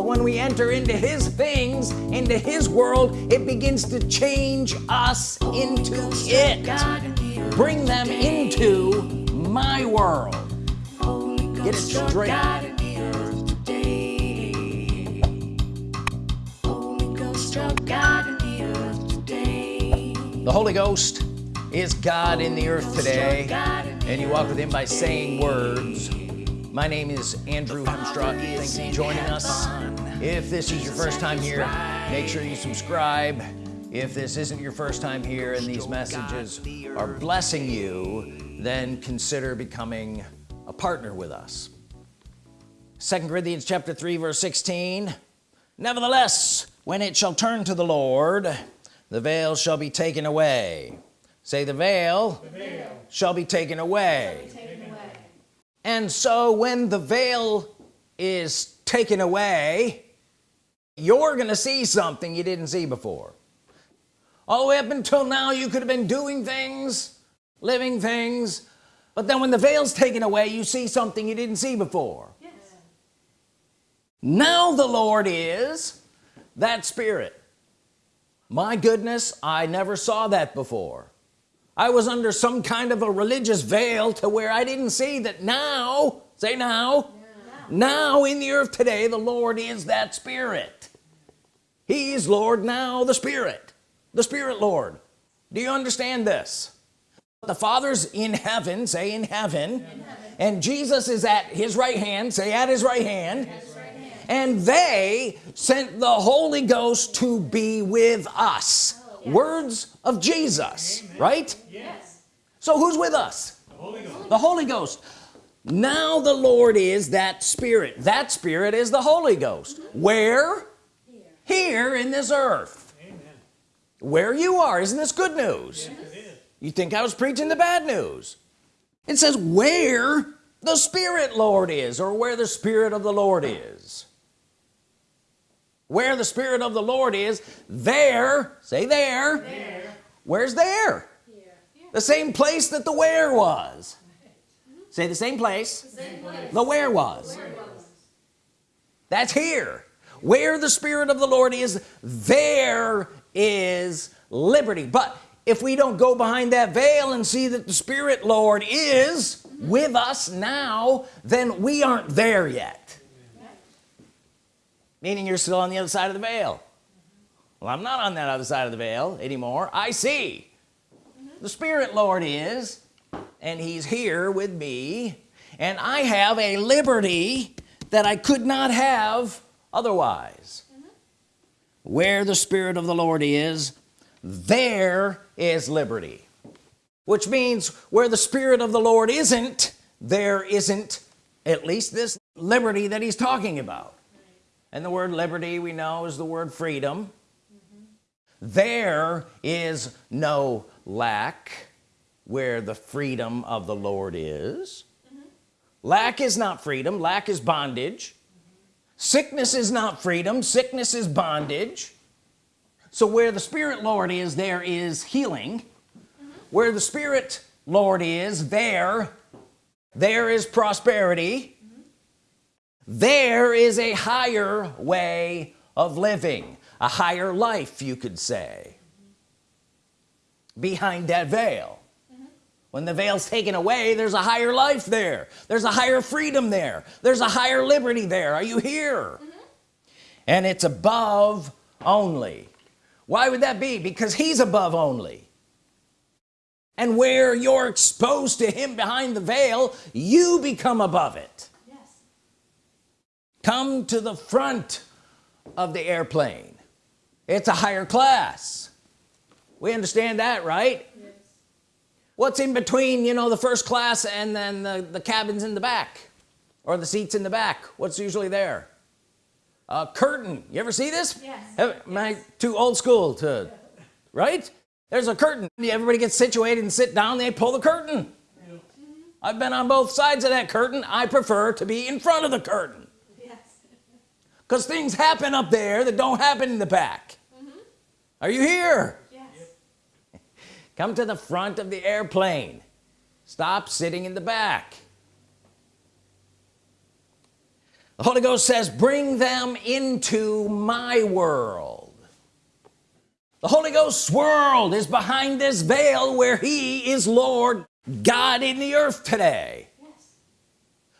but when we enter into his things into his world it begins to change us into it. Bring them into my world. Get it straight. The Holy Ghost is God in the earth today and you walk with him by saying words my name is Andrew Hemstraw thanks for joining us. If this is your first time here make sure you subscribe. If this isn't your first time here and these messages are blessing you then consider becoming a partner with us. Second Corinthians chapter 3 verse 16 nevertheless when it shall turn to the Lord the veil shall be taken away. Say the veil, the veil. shall be away. Be taken away and so when the veil is taken away you're gonna see something you didn't see before. All the way up until now you could have been doing things living things but then when the veil's taken away you see something you didn't see before. Yes. now the Lord is that spirit. My goodness I never saw that before I was under some kind of a religious veil to where I didn't see that now say now yeah. now in the earth today the Lord is that spirit he's Lord now the spirit the spirit Lord do you understand this the father's in heaven say in heaven, in heaven. and Jesus is at his right hand say at his right hand, his right hand. and they sent the Holy Ghost to be with us yes. words of Jesus Amen. right yes so who's with us the Holy Ghost, the Holy Ghost. now the Lord is that spirit that spirit is the Holy Ghost mm -hmm. where here. here in this earth Amen. where you are isn't this good news yes you think I was preaching the bad news it says where the Spirit Lord is or where the Spirit of the Lord is where the Spirit of the Lord is there say there, there. where's there Here. the same place that the where was say the same place the, same place. the where was. where was that's here where the Spirit of the Lord is there is liberty but if we don't go behind that veil and see that the Spirit Lord is with us now then we aren't there yet meaning you're still on the other side of the veil. Well I'm not on that other side of the veil anymore. I see. The Spirit Lord is and he's here with me. And I have a liberty that I could not have otherwise. Mm -hmm. where the Spirit of the Lord is there is liberty. Which means where the Spirit of the Lord isn't there isn't at least this liberty that he's talking about and the word liberty we know is the word freedom mm -hmm. there is no lack where the freedom of the Lord is mm -hmm. lack is not freedom lack is bondage mm -hmm. sickness is not freedom sickness is bondage so where the Spirit Lord is there is healing where the Spirit Lord is there there is prosperity. There is a higher way of living a higher life you could say. Mm -hmm. behind that veil. When the veil's taken away there's a higher life there. There's a higher freedom there. There's a higher liberty there. Are you here? And it's above only. Why would that be? Because he's above only. And where you're exposed to him behind the veil you become above it. Come to the front of the airplane. It's a higher class. We understand that right? Yes. what's in between you know the first class and then the, the cabins in the back? Or the seats in the back? What's usually there? A curtain. You ever see this? Yes. am I too old school to right? There's a curtain. Everybody gets situated and sit down they pull the curtain. Yeah. I've been on both sides of that curtain. I prefer to be in front of the curtain because things happen up there that don't happen in the back mm -hmm. are you here yes. come to the front of the airplane stop sitting in the back the Holy Ghost says bring them into my world the Holy Ghost's world is behind this veil where he is Lord God in the earth today yes.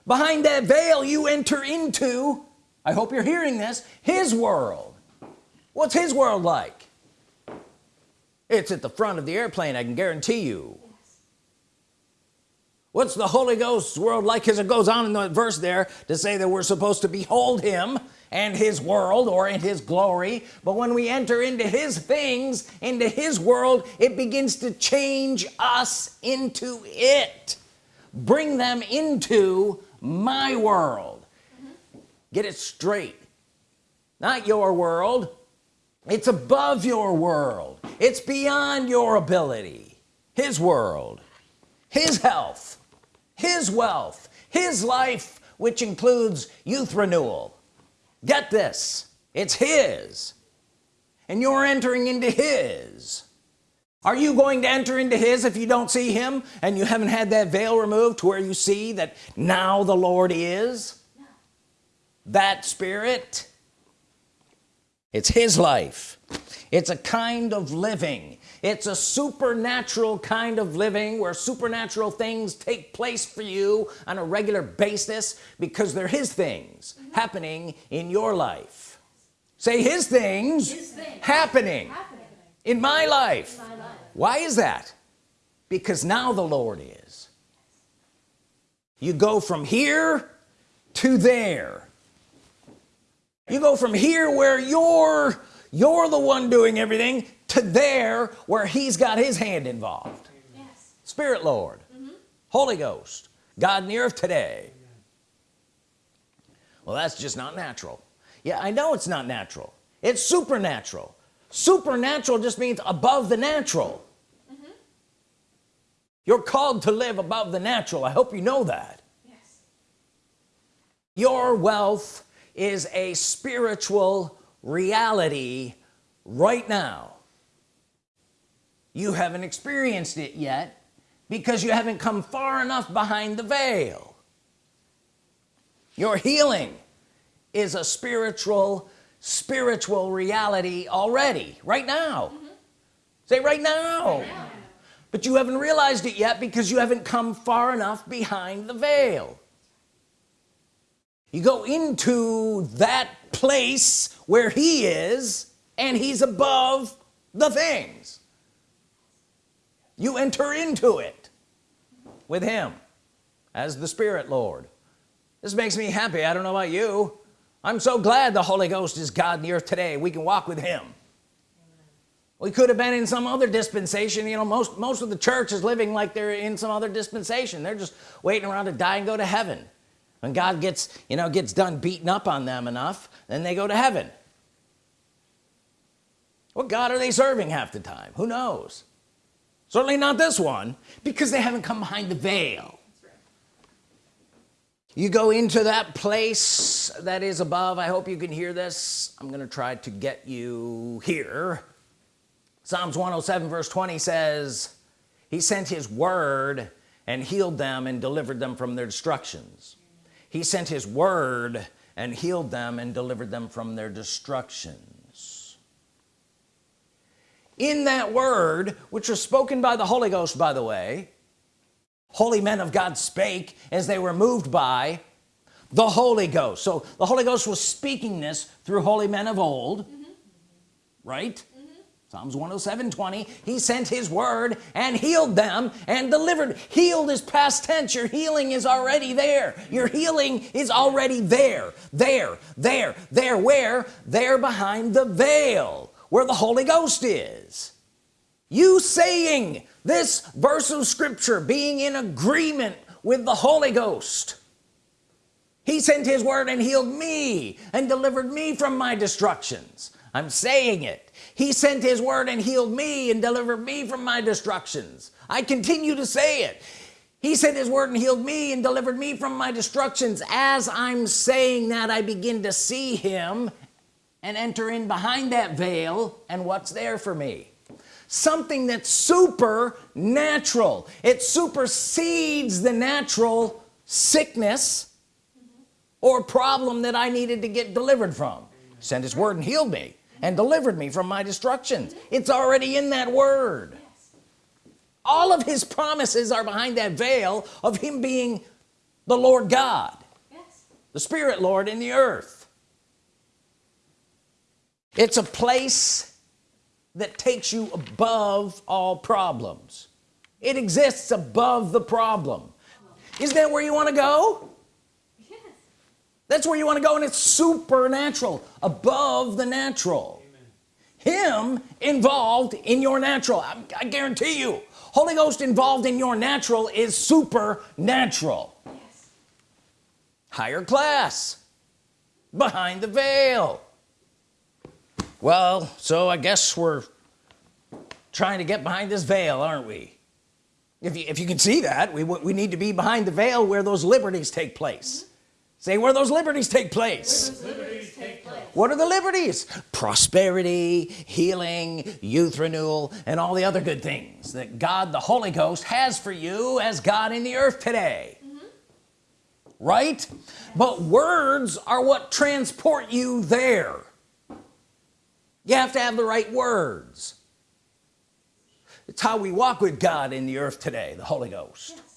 behind that veil you enter into I hope you're hearing this. His world. What's his world like? It's at the front of the airplane I can guarantee you. What's the Holy Ghost's world like as it goes on in the verse there to say that we're supposed to behold him and his world or in his glory? But when we enter into his things into his world it begins to change us into it. Bring them into my world. Get it straight. Not your world. It's above your world. It's beyond your ability. His world. His health. His wealth. His life which includes youth renewal. Get this. It's his. And you're entering into his. Are you going to enter into his if you don't see him and you haven't had that veil removed to where you see that now the Lord is. That spirit. It's his life. It's a kind of living. It's a supernatural kind of living where supernatural things take place for you on a regular basis because they're his things happening in your life. Say his things, his things. Happening, happening, in my life. in my life. Why is that? Because now the Lord is. You go from here to there you go from here where you're you're the one doing everything to there where he's got his hand involved. Yes. Spirit Lord. Mm -hmm. Holy Ghost. God in the earth today. Well that's just not natural. Yeah I know it's not natural. It's supernatural. Supernatural just means above the natural. Mm -hmm. you're called to live above the natural. I hope you know that. Yes. your wealth is a spiritual reality right now. You haven't experienced it yet because you haven't come far enough behind the veil. Your healing is a spiritual spiritual reality already right now. Mm -hmm. say right now. right now. But you haven't realized it yet because you haven't come far enough behind the veil you go into that place where he is and he's above the things. You enter into it with him as the Spirit Lord. This makes me happy. I don't know about you. I'm so glad the Holy Ghost is God in the earth today. We can walk with him. We could have been in some other dispensation. You know most most of the church is living like they're in some other dispensation. They're just waiting around to die and go to heaven when God gets you know gets done beating up on them enough then they go to heaven. What God are they serving half the time? Who knows? Certainly not this one because they haven't come behind the veil. You go into that place that is above. I hope you can hear this. I'm gonna try to get you here. Psalms 107 verse 20 says he sent his word and healed them and delivered them from their destructions he sent his word and healed them and delivered them from their destructions in that word which was spoken by the Holy Ghost by the way holy men of God spake as they were moved by the Holy Ghost so the Holy Ghost was speaking this through holy men of old mm -hmm. right. Psalms 107 20 he sent his word and healed them and delivered. Healed is past tense. Your healing is already there. Your healing is already there. There there there where? There behind the veil where the Holy Ghost is. You saying this verse of Scripture being in agreement with the Holy Ghost. He sent his word and healed me and delivered me from my destructions. I'm saying it he sent his word and healed me and delivered me from my destructions. I continue to say it. He sent his word and healed me and delivered me from my destructions. As I'm saying that I begin to see him and enter in behind that veil and what's there for me. Something that's supernatural. It supersedes the natural sickness or problem that I needed to get delivered from. Sent his word and healed me and delivered me from my destructions. It's already in that word. All of his promises are behind that veil of him being the Lord God the Spirit Lord in the earth. It's a place that takes you above all problems. It exists above the problem. Isn't that where you want to go. That's where you want to go and it's supernatural above the natural Amen. him involved in your natural I, I guarantee you Holy Ghost involved in your natural is supernatural yes. higher class behind the veil well so I guess we're trying to get behind this veil aren't we if you, if you can see that we, we need to be behind the veil where those liberties take place say where those liberties take place, liberties take place. what are the liberties? Prosperity healing youth renewal and all the other good things that God the Holy Ghost has for you as God in the earth today. Mm -hmm. right? But words are what transport you there. You have to have the right words. It's how we walk with God in the earth today the Holy Ghost. Yes.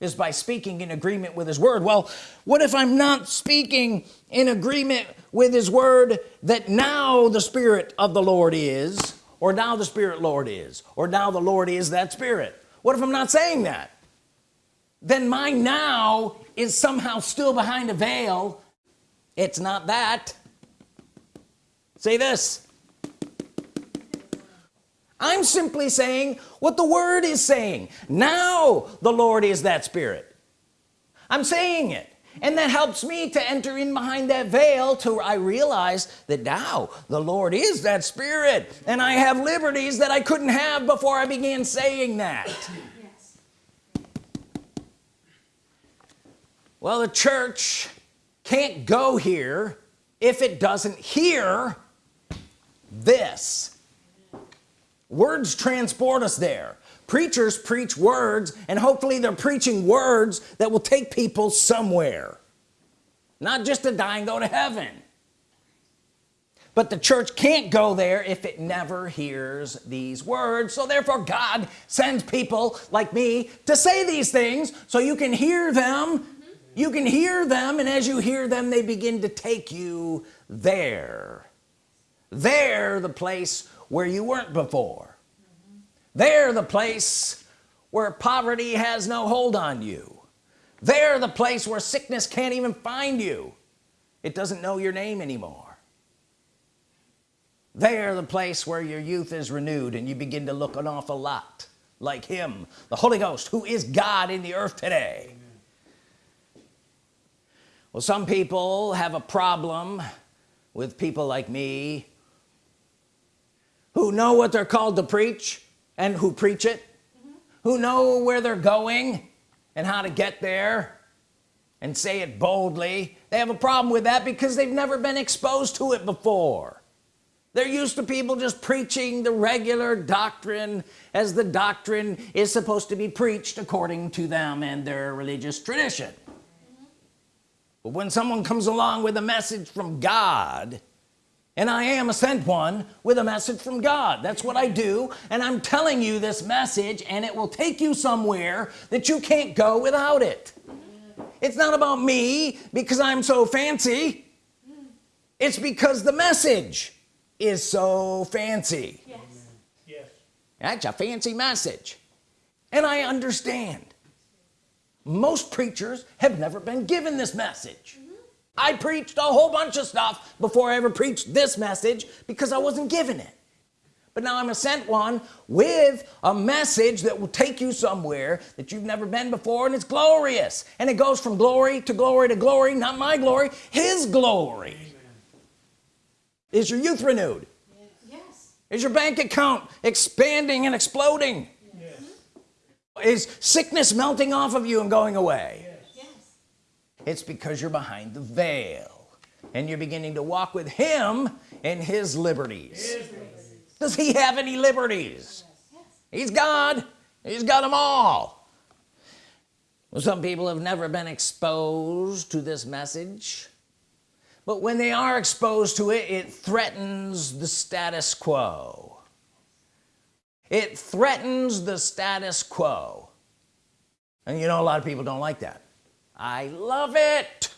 Is by speaking in agreement with his word. Well what if I'm not speaking in agreement with his word that now the Spirit of the Lord is or now the Spirit Lord is or now the Lord is that Spirit? What if I'm not saying that? Then my now is somehow still behind a veil. It's not that. Say this I'm simply saying what the word is saying. Now the Lord is that spirit. I'm saying it. And that helps me to enter in behind that veil to I realize that now the Lord is that spirit and I have liberties that I couldn't have before I began saying that. Yes. well the church can't go here if it doesn't hear this words transport us there. Preachers preach words and hopefully they're preaching words that will take people somewhere. Not just to die and go to heaven. But the church can't go there if it never hears these words. So therefore God sends people like me to say these things so you can hear them. Mm-hmm. You can hear them and as you hear them they begin to take you there. There the place where you weren't before. They're the place where poverty has no hold on you. They're the place where sickness can't even find you. It doesn't know your name anymore. They're the place where your youth is renewed and you begin to look an awful lot like him the Holy Ghost who is God in the earth today. Amen. well some people have a problem with people like me who know what they're called to preach and who preach it mm -hmm. who know where they're going and how to get there and say it boldly they have a problem with that because they've never been exposed to it before they're used to people just preaching the regular doctrine as the doctrine is supposed to be preached according to them and their religious tradition but when someone comes along with a message from God and I am a sent one with a message from God. That's what I do. And I'm telling you this message and it will take you somewhere that you can't go without it. It's not about me because I'm so fancy. It's because the message is so fancy. Yes. yes. that's a fancy message. And I understand. Most preachers have never been given this message I preached a whole bunch of stuff before I ever preached this message because I wasn't given it. But now I'm a sent one with a message that will take you somewhere that you've never been before and it's glorious. And it goes from glory to glory to glory not my glory his glory. Amen. is your youth renewed? Yes. Is your bank account expanding and exploding? Yes. is sickness melting off of you and going away it's because you're behind the veil and you're beginning to walk with him in his liberties, does he have any liberties? He's God. He's got them all. Well, some people have never been exposed to this message but when they are exposed to it it threatens the status quo. It threatens the status quo. And you know a lot of people don't like that I love it.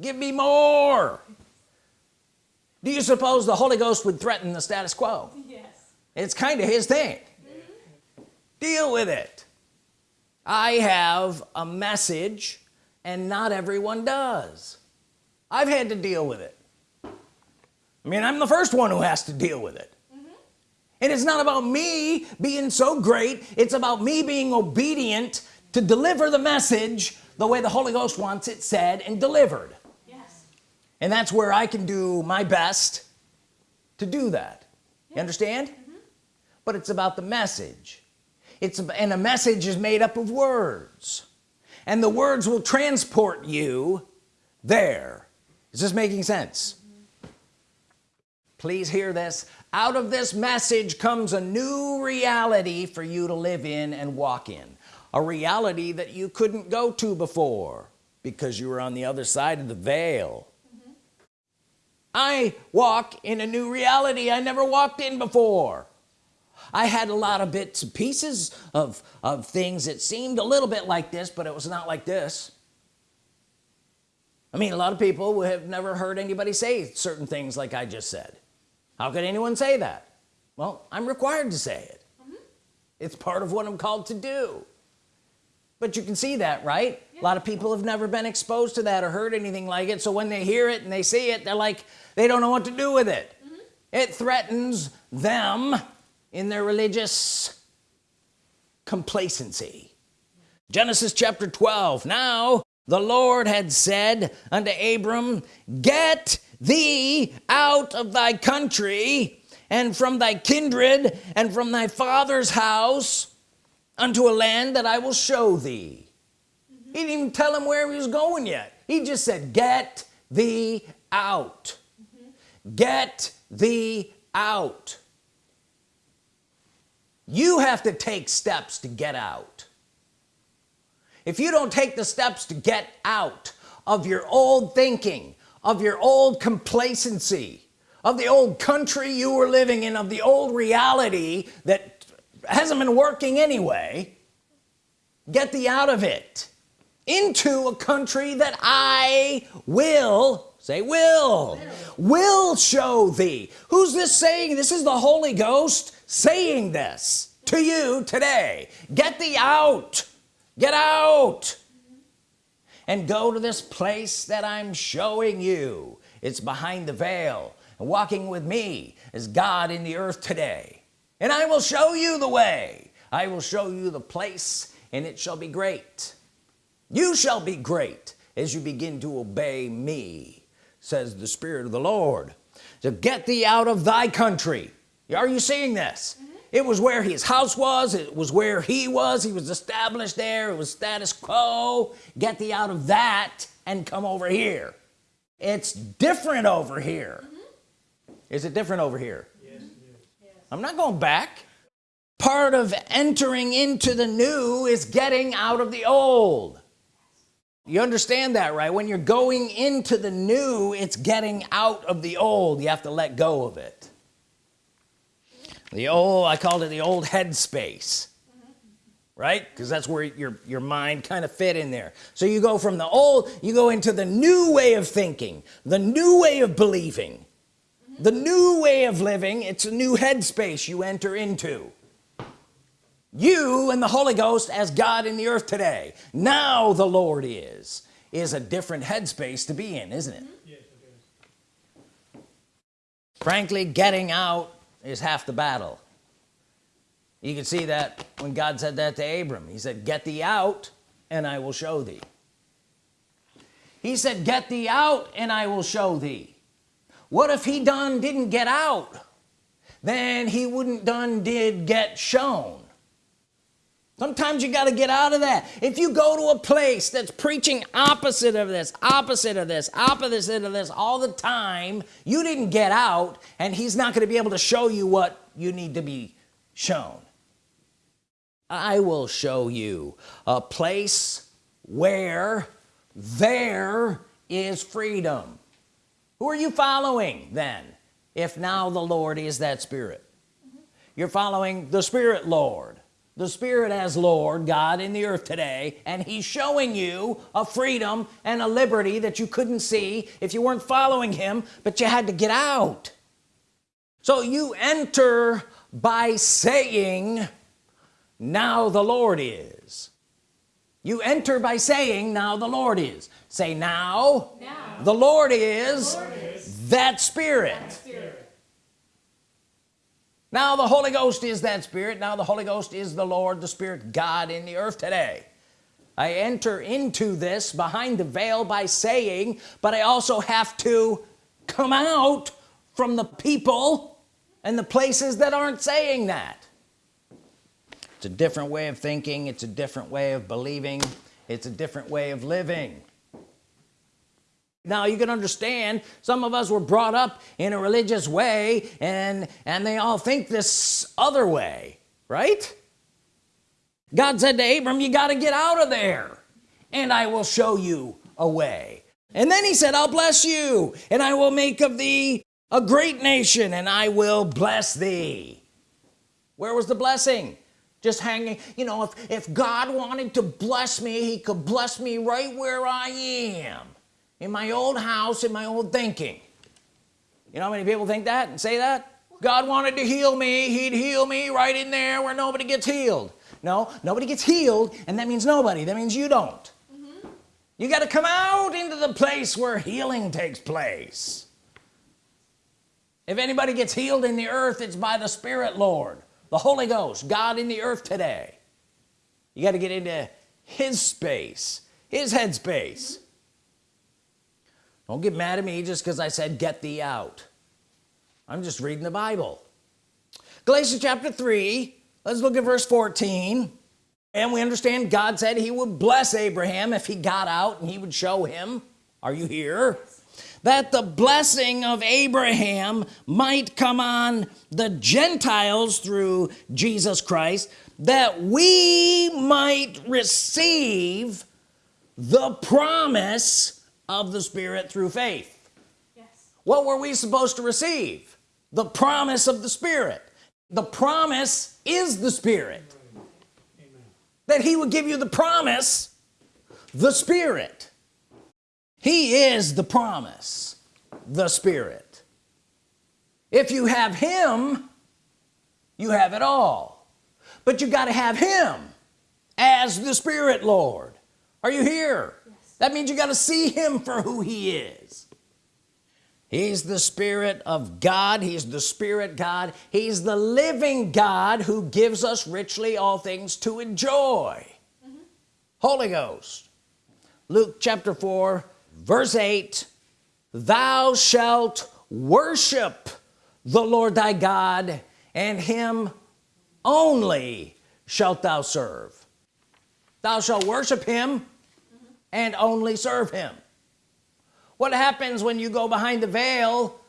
Give me more. Do you suppose the Holy Ghost would threaten the status quo? Yes. It's kind of his thing. Mm -hmm. deal with it. I have a message and not everyone does. I've had to deal with it. I mean I'm the first one who has to deal with it. Mm -hmm. and it's not about me being so great it's about me being obedient to deliver the message the way the Holy Ghost wants it said and delivered. Yes. And that's where I can do my best to do that. You understand? Mm -hmm. but it's about the message. It's and a message is made up of words. And the words will transport you there. Is this making sense? Please hear this. Out of this message comes a new reality for you to live in and walk in a reality that you couldn't go to before because you were on the other side of the veil. Mm -hmm. I walk in a new reality I never walked in before. I had a lot of bits and pieces of of things that seemed a little bit like this but it was not like this. I mean a lot of people have never heard anybody say certain things like I just said. How could anyone say that? Well I'm required to say it. Mm -hmm. it's part of what I'm called to do but you can see that right? Yeah. a lot of people have never been exposed to that or heard anything like it. So when they hear it and they see it they're like they don't know what to do with it. Mm -hmm. it threatens them in their religious complacency. Genesis chapter 12 now the Lord had said unto Abram get thee out of thy country and from thy kindred and from thy father's house unto a land that I will show thee mm -hmm. he didn't even tell him where he was going yet he just said get thee out mm -hmm. get thee out you have to take steps to get out if you don't take the steps to get out of your old thinking of your old complacency of the old country you were living in of the old reality that hasn't been working anyway. Get thee out of it. Into a country that I will say will will show thee. Who's this saying? This is the Holy Ghost saying this to you today. Get thee out. Get out. And go to this place that I'm showing you. It's behind the veil. And walking with me as God in the earth today and I will show you the way. I will show you the place and it shall be great. You shall be great as you begin to obey me says the Spirit of the Lord to get thee out of thy country. Are you seeing this? Mm -hmm. it was where his house was. It was where he was. He was established there. It was status quo. Get thee out of that and come over here. It's different over here. Mm -hmm. is it different over here. I'm not going back. Part of entering into the new is getting out of the old. You understand that right? When you're going into the new it's getting out of the old. You have to let go of it. The old I called it the old headspace right? Because that's where your your mind kind of fit in there. So you go from the old you go into the new way of thinking the new way of believing the new way of living it's a new headspace you enter into. You and the Holy Ghost as God in the earth today. Now the Lord is is a different headspace to be in isn't it? Yes, it frankly getting out is half the battle. You can see that when God said that to Abram. He said get thee out and I will show thee. He said get thee out and I will show thee what if he done didn't get out? Then he wouldn't done did get shown. Sometimes you got to get out of that. If you go to a place that's preaching opposite of this opposite of this opposite of this all the time you didn't get out and he's not going to be able to show you what you need to be shown. I will show you a place where there is freedom who are you following then if now the Lord is that spirit? You're following the Spirit Lord. The Spirit as Lord God in the earth today and he's showing you a freedom and a liberty that you couldn't see if you weren't following him but you had to get out. So you enter by saying now the Lord is. You enter by saying now the Lord is say now, now. The, Lord is, the Lord is that spirit. that spirit. Now the Holy Ghost is that spirit. Now the Holy Ghost is the Lord the Spirit God in the earth today. I enter into this behind the veil by saying but I also have to come out from the people and the places that aren't saying that. It's a different way of thinking. It's a different way of believing. It's a different way of living now you can understand some of us were brought up in a religious way and and they all think this other way right? God said to Abram you got to get out of there and I will show you a way. And then he said I'll bless you and I will make of thee a great nation and I will bless thee. Where was the blessing? Just hanging you know if, if God wanted to bless me he could bless me right where I am in my old house in my old thinking. You know how many people think that and say that? God wanted to heal me. He'd heal me right in there where nobody gets healed. No nobody gets healed and that means nobody. That means you don't. Mm -hmm. you got to come out into the place where healing takes place. If anybody gets healed in the earth it's by the Spirit Lord. The Holy Ghost God in the earth today. You got to get into his space his headspace don't get mad at me just because I said get thee out. I'm just reading the Bible. Galatians chapter 3 let's look at verse 14 and we understand God said he would bless Abraham if he got out and he would show him are you here? That the blessing of Abraham might come on the Gentiles through Jesus Christ that we might receive the promise of the Spirit through faith. Yes. what were we supposed to receive? The promise of the Spirit. The promise is the Spirit. Amen. that he would give you the promise the Spirit. He is the promise the Spirit. If you have him you have it all. But you got to have him as the Spirit Lord. Are you here that means you got to see him for who he is. He's the Spirit of God. He's the Spirit God. He's the living God who gives us richly all things to enjoy. Mm -hmm. Holy Ghost. Luke chapter 4 verse 8 thou shalt worship the Lord thy God and him only shalt thou serve. Thou shalt worship him and only serve him. What happens when you go behind the veil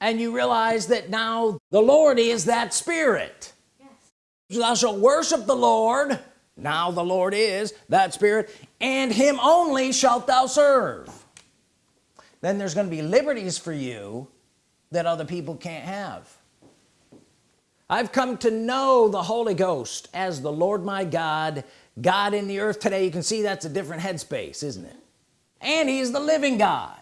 and you realize that now the Lord is that spirit? Yes. thou shalt worship the Lord now the Lord is that spirit and him only shalt thou serve. Then there's going to be liberties for you that other people can't have I've come to know the Holy Ghost as the Lord my God God in the earth today. You can see that's a different headspace isn't it? And he's the living God.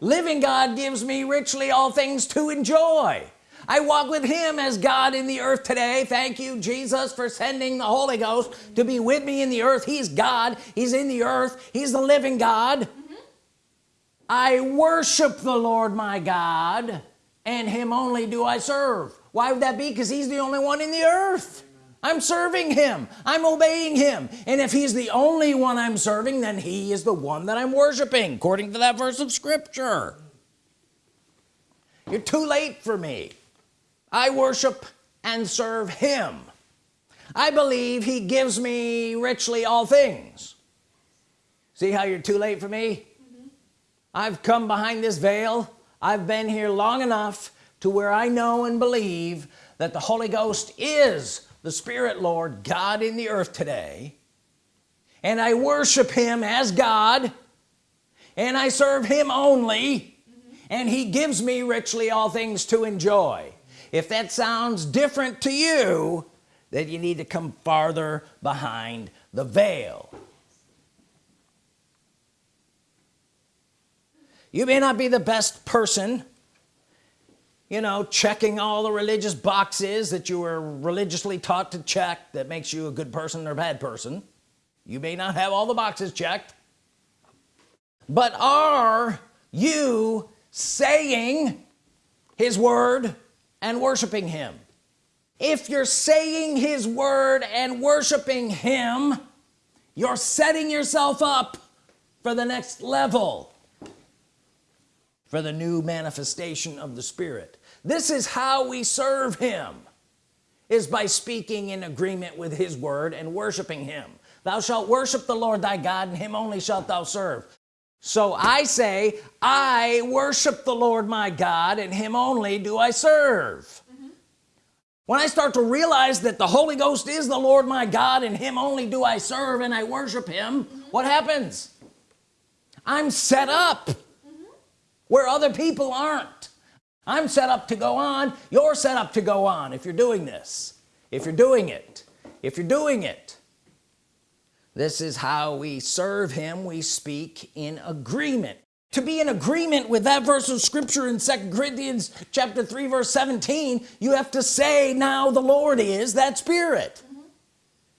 Living God gives me richly all things to enjoy. I walk with him as God in the earth today. Thank you Jesus for sending the Holy Ghost to be with me in the earth. He's God. He's in the earth. He's the living God. Mm -hmm. I worship the Lord my God and him only do I serve why would that be? Because he's the only one in the earth. I'm serving him. I'm obeying him. And if he's the only one I'm serving then he is the one that I'm worshiping according to that verse of Scripture. You're too late for me. I worship and serve him. I believe he gives me richly all things. See how you're too late for me? Mm -hmm. I've come behind this veil. I've been here long enough to where I know and believe that the Holy Ghost is the Spirit Lord God in the earth today. And I worship him as God and I serve him only and he gives me richly all things to enjoy. If that sounds different to you then you need to come farther behind the veil. You may not be the best person you know checking all the religious boxes that you were religiously taught to check that makes you a good person or bad person. You may not have all the boxes checked but are you saying his word and worshiping him? If you're saying his word and worshiping him you're setting yourself up for the next level for the new manifestation of the Spirit this is how we serve him is by speaking in agreement with his word and worshiping him thou shalt worship the Lord thy God and him only shalt thou serve so I say I worship the Lord my God and him only do I serve mm -hmm. when I start to realize that the Holy Ghost is the Lord my God and him only do I serve and I worship him mm -hmm. what happens I'm set up mm -hmm. where other people aren't I'm set up to go on you're set up to go on if you're doing this. If you're doing it if you're doing it. This is how we serve him we speak in agreement. To be in agreement with that verse of scripture in second Corinthians chapter 3 verse 17 you have to say now the Lord is that spirit. Mm -hmm.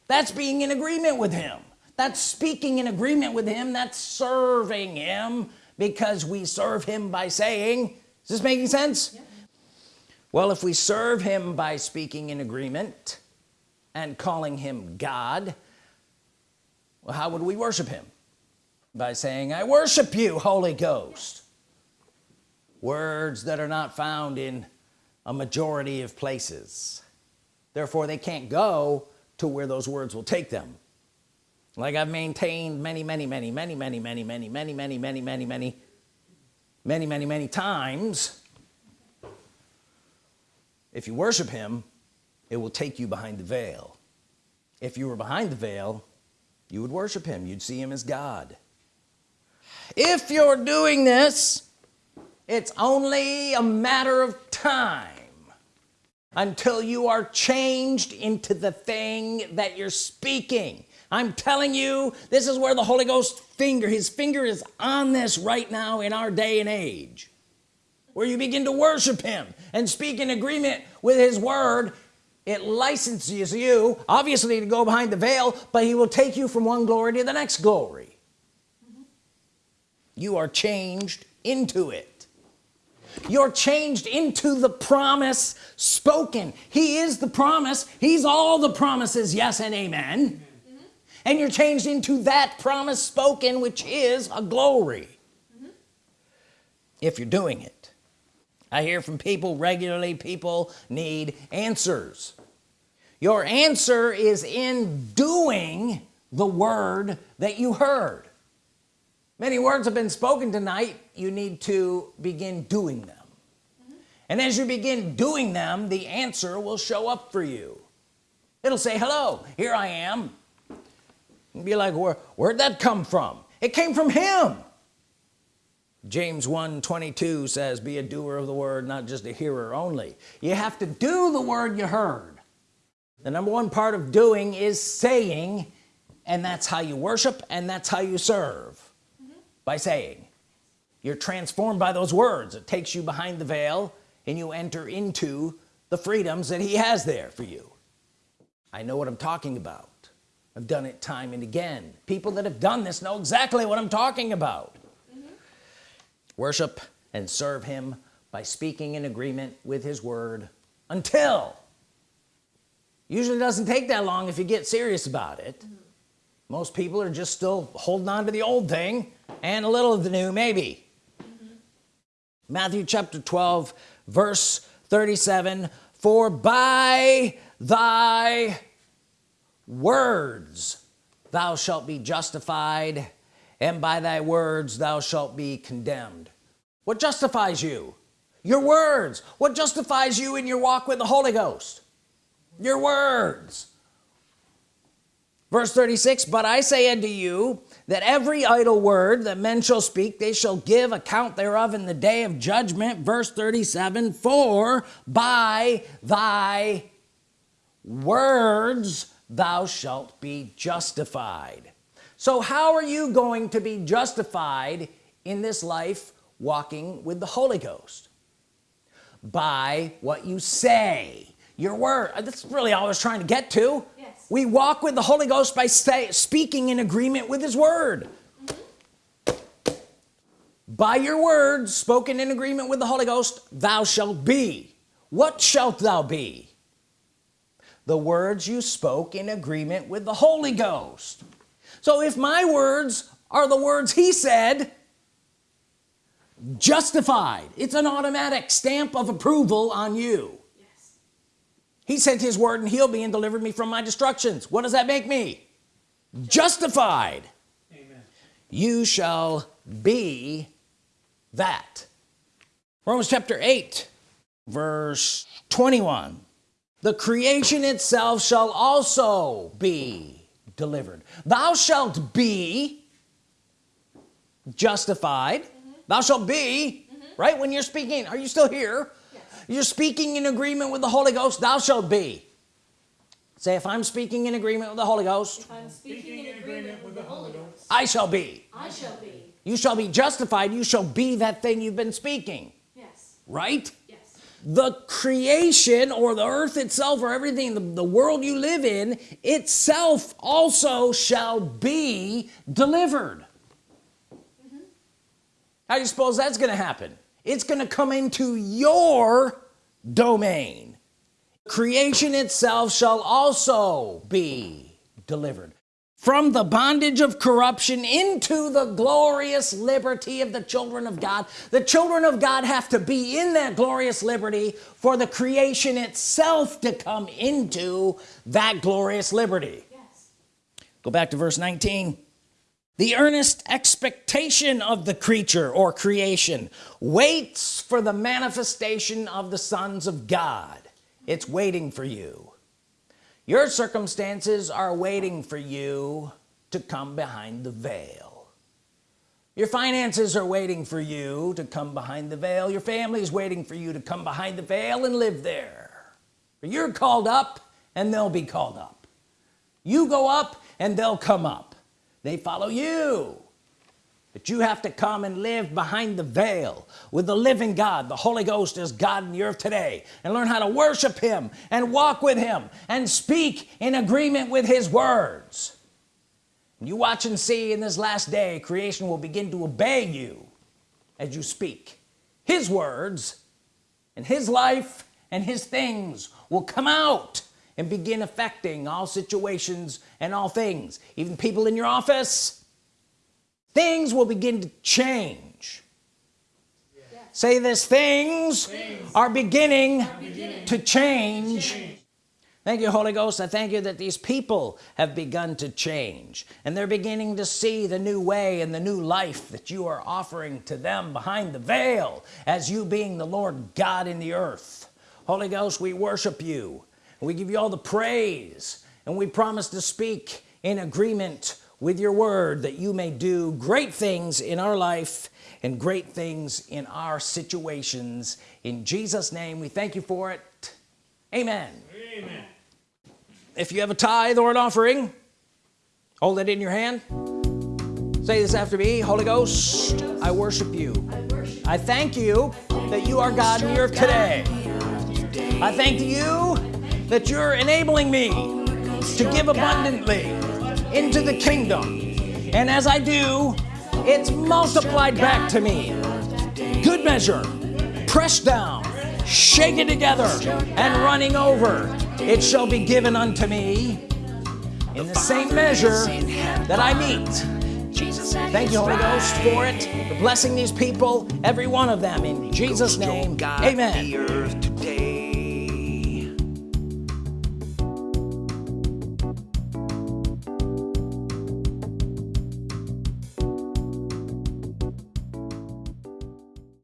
that's being in agreement with him. That's speaking in agreement with him. That's serving him because we serve him by saying is this making sense yeah. well if we serve him by speaking in agreement and calling him God well how would we worship him by saying I worship you Holy Ghost words that are not found in a majority of places therefore they can't go to where those words will take them like I've maintained many many many many many many many many many many many many many many many times if you worship him it will take you behind the veil. If you were behind the veil you would worship him. You'd see him as God. If you're doing this it's only a matter of time until you are changed into the thing that you're speaking I'm telling you this is where the Holy Ghost finger his finger is on this right now in our day and age where you begin to worship him and speak in agreement with his word. It licenses you obviously to go behind the veil but he will take you from one glory to the next glory. You are changed into it. You're changed into the promise spoken. He is the promise. He's all the promises. Yes and amen and you're changed into that promise spoken which is a glory. If you're doing it. I hear from people regularly people need answers. Your answer is in doing the word that you heard. Many words have been spoken tonight. You need to begin doing them. Mm -hmm. and as you begin doing them the answer will show up for you. It'll say hello here I am be like where where'd that come from? It came from him. James 1 22 says be a doer of the word not just a hearer only. You have to do the word you heard. The number one part of doing is saying and that's how you worship and that's how you serve. Mm -hmm. by saying. You're transformed by those words. It takes you behind the veil and you enter into the freedoms that he has there for you. I know what I'm talking about I've done it time and again people that have done this know exactly what I'm talking about mm -hmm. worship and serve him by speaking in agreement with his word until usually doesn't take that long if you get serious about it mm -hmm. most people are just still holding on to the old thing and a little of the new maybe mm -hmm. Matthew chapter 12 verse 37 for by thy words thou shalt be justified and by thy words thou shalt be condemned. What justifies you? Your words. What justifies you in your walk with the Holy Ghost? Your words. Verse 36 but I say unto you that every idle word that men shall speak they shall give account thereof in the day of judgment. Verse 37 for by thy words thou shalt be justified. So how are you going to be justified in this life walking with the Holy Ghost? By what you say your word. That's really all I was trying to get to. Yes. we walk with the Holy Ghost by stay, speaking in agreement with his word. Mm -hmm. by your words spoken in agreement with the Holy Ghost thou shalt be. What shalt thou be the words you spoke in agreement with the Holy Ghost. So if my words are the words he said justified. It's an automatic stamp of approval on you. Yes. he sent his word and healed me and delivered me from my destructions. What does that make me? Justified. Amen. you shall be that. Romans chapter 8 verse 21 the creation itself shall also be delivered. Thou shalt be justified. Mm -hmm. thou shalt be mm -hmm. right when you're speaking. Are you still here? Yes. you're speaking in agreement with the Holy Ghost. Thou shalt be. Say if I'm speaking in agreement with the Holy Ghost if I'm speaking in agreement with the Holy Ghost. I shall be. I shall be. You shall be justified. You shall be that thing you've been speaking. Yes. Right the creation or the earth itself or everything the, the world you live in itself also shall be delivered. Mm -hmm. how do you suppose that's gonna happen? It's gonna come into your domain. Creation itself shall also be delivered from the bondage of corruption into the glorious liberty of the children of God. The children of God have to be in that glorious liberty for the creation itself to come into that glorious liberty. Yes. go back to verse 19 the earnest expectation of the creature or creation waits for the manifestation of the sons of God. It's waiting for you your circumstances are waiting for you to come behind the veil. Your finances are waiting for you to come behind the veil. Your family is waiting for you to come behind the veil and live there. You're called up and they'll be called up. You go up and they'll come up. They follow you but you have to come and live behind the veil with the living God. The Holy Ghost is God in the earth today. And learn how to worship him and walk with him and speak in agreement with his words. You watch and see in this last day creation will begin to obey you as you speak. His words and his life and his things will come out and begin affecting all situations and all things. Even people in your office things will begin to change. Say this things, things are, beginning are beginning, to change. change. Thank you Holy Ghost. I thank you that these people have begun to change and they're beginning to see the new way and the new life that you are offering to them behind the veil as you being the Lord God in the earth. Holy Ghost we worship you. We give you all the praise and we promise to speak in agreement with your word that you may do great things in our life and great things in our situations. In Jesus name we thank you for it. Amen. Amen. If you have a tithe or an offering hold it in your hand. Say this after me Holy Ghost I worship you. I thank you that you are God in earth today. I thank you that you're enabling me to give abundantly into the kingdom. And as I do it's multiplied back to me. Good measure pressed down shaken together and running over. It shall be given unto me in the same measure that I meet. Thank you Holy Ghost for it for blessing these people every one of them in Jesus name. Amen